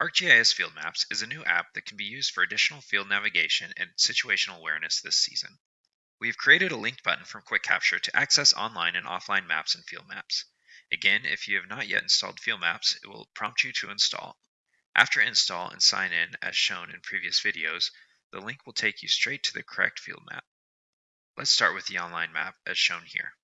ArcGIS Field Maps is a new app that can be used for additional field navigation and situational awareness this season. We have created a linked button from Quick Capture to access online and offline maps and field maps. Again, if you have not yet installed Field Maps, it will prompt you to install. After install and sign in as shown in previous videos, the link will take you straight to the correct field map. Let's start with the online map as shown here.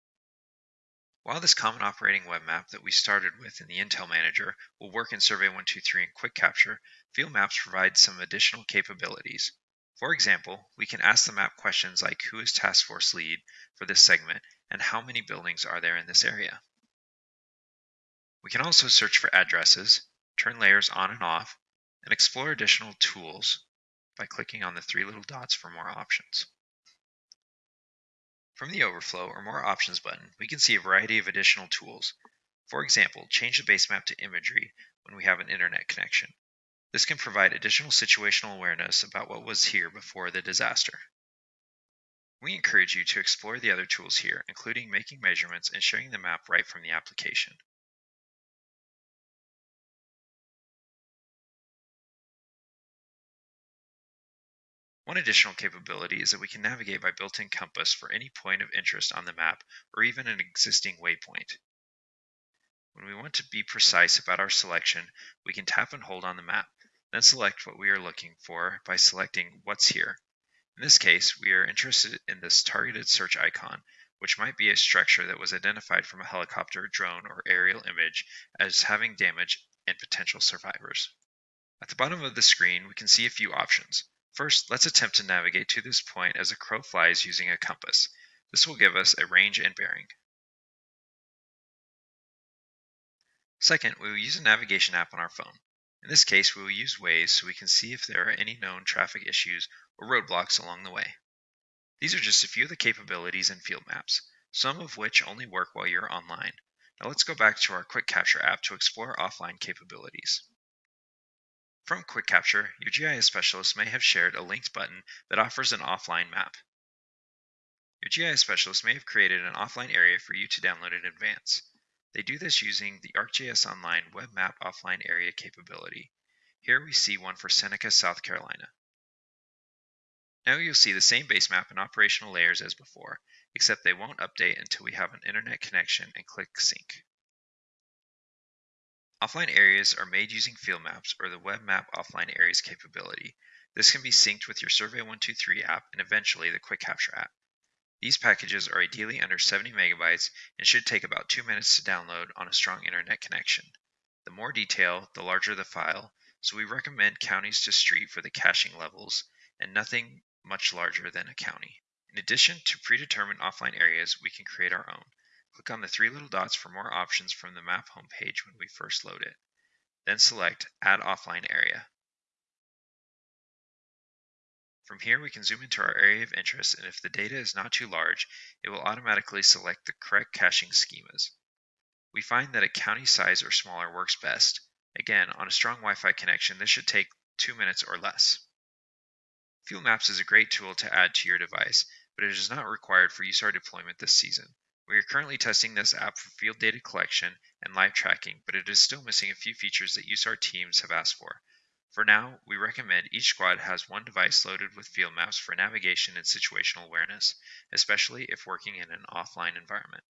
While this common operating web map that we started with in the Intel Manager will work in Survey 123 and Quick Capture, Field Maps provide some additional capabilities. For example, we can ask the map questions like who is task force lead for this segment and how many buildings are there in this area. We can also search for addresses, turn layers on and off, and explore additional tools by clicking on the three little dots for more options. From the Overflow or More Options button, we can see a variety of additional tools. For example, change the base map to imagery when we have an internet connection. This can provide additional situational awareness about what was here before the disaster. We encourage you to explore the other tools here, including making measurements and showing the map right from the application. One additional capability is that we can navigate by built-in compass for any point of interest on the map or even an existing waypoint. When we want to be precise about our selection, we can tap and hold on the map, then select what we are looking for by selecting What's Here. In this case, we are interested in this targeted search icon, which might be a structure that was identified from a helicopter, drone, or aerial image as having damage and potential survivors. At the bottom of the screen, we can see a few options. First, let's attempt to navigate to this point as a crow flies using a compass. This will give us a range and bearing. Second, we will use a navigation app on our phone. In this case, we will use Waze so we can see if there are any known traffic issues or roadblocks along the way. These are just a few of the capabilities in field maps, some of which only work while you're online. Now let's go back to our Quick Capture app to explore offline capabilities. From Quick Capture, your GIS specialist may have shared a linked button that offers an offline map. Your GIS specialist may have created an offline area for you to download in advance. They do this using the ArcGIS Online Web Map Offline Area capability. Here we see one for Seneca, South Carolina. Now you'll see the same base map and operational layers as before, except they won't update until we have an internet connection and click Sync. Offline areas are made using field maps or the Web Map Offline Areas capability. This can be synced with your Survey 123 app and eventually the Quick Capture app. These packages are ideally under 70 megabytes and should take about 2 minutes to download on a strong internet connection. The more detail, the larger the file, so we recommend counties to street for the caching levels and nothing much larger than a county. In addition to predetermined offline areas, we can create our own. Click on the three little dots for more options from the map homepage when we first load it. Then select Add Offline Area. From here, we can zoom into our area of interest, and if the data is not too large, it will automatically select the correct caching schemas. We find that a county size or smaller works best. Again, on a strong Wi-Fi connection, this should take two minutes or less. Field Maps is a great tool to add to your device, but it is not required for USAR deployment this season. We are currently testing this app for field data collection and live tracking, but it is still missing a few features that USAR teams have asked for. For now, we recommend each squad has one device loaded with field maps for navigation and situational awareness, especially if working in an offline environment.